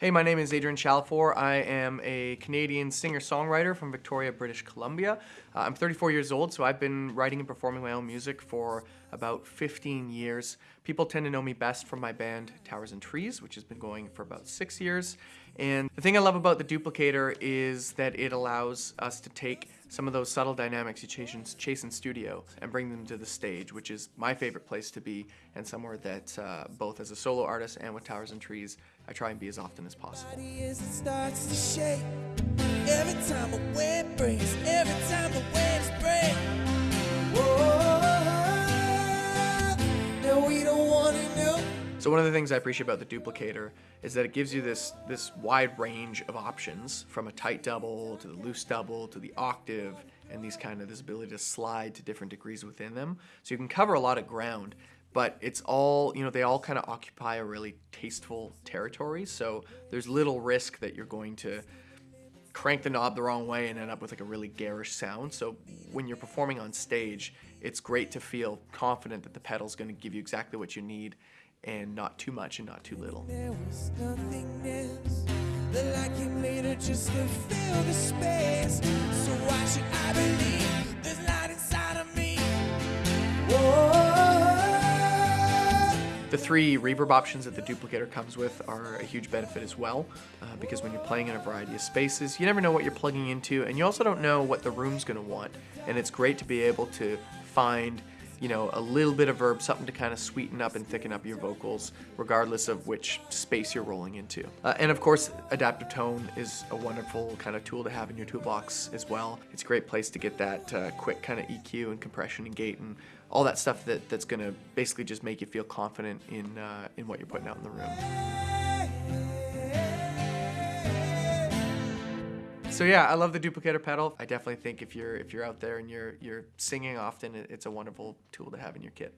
Hey, my name is Adrian Chalifour. I am a Canadian singer-songwriter from Victoria, British Columbia. Uh, I'm 34 years old, so I've been writing and performing my own music for about 15 years. People tend to know me best from my band Towers and Trees, which has been going for about six years. And the thing I love about the Duplicator is that it allows us to take some of those subtle dynamics you chase in, chase in studio and bring them to the stage, which is my favorite place to be and somewhere that uh, both as a solo artist and with Towers and Trees, I try and be as often as possible. Time So one of the things I appreciate about the duplicator is that it gives you this, this wide range of options from a tight double to the loose double to the octave and these kind of this ability to slide to different degrees within them. So you can cover a lot of ground but it's all, you know, they all kind of occupy a really tasteful territory. So there's little risk that you're going to crank the knob the wrong way and end up with like a really garish sound. So when you're performing on stage, it's great to feel confident that the pedal's going to give you exactly what you need and not too much and not too little. There was just to fill the space. So why should I believe there's light inside of me? Whoa. The three reverb options that the duplicator comes with are a huge benefit as well, uh, because when you're playing in a variety of spaces, you never know what you're plugging into, and you also don't know what the room's gonna want. And it's great to be able to find you know, a little bit of verb, something to kind of sweeten up and thicken up your vocals, regardless of which space you're rolling into. Uh, and of course, adaptive tone is a wonderful kind of tool to have in your toolbox as well. It's a great place to get that uh, quick kind of EQ and compression and gate and all that stuff that, that's gonna basically just make you feel confident in, uh, in what you're putting out in the room. So yeah, I love the duplicator pedal. I definitely think if you're if you're out there and you're you're singing often, it's a wonderful tool to have in your kit.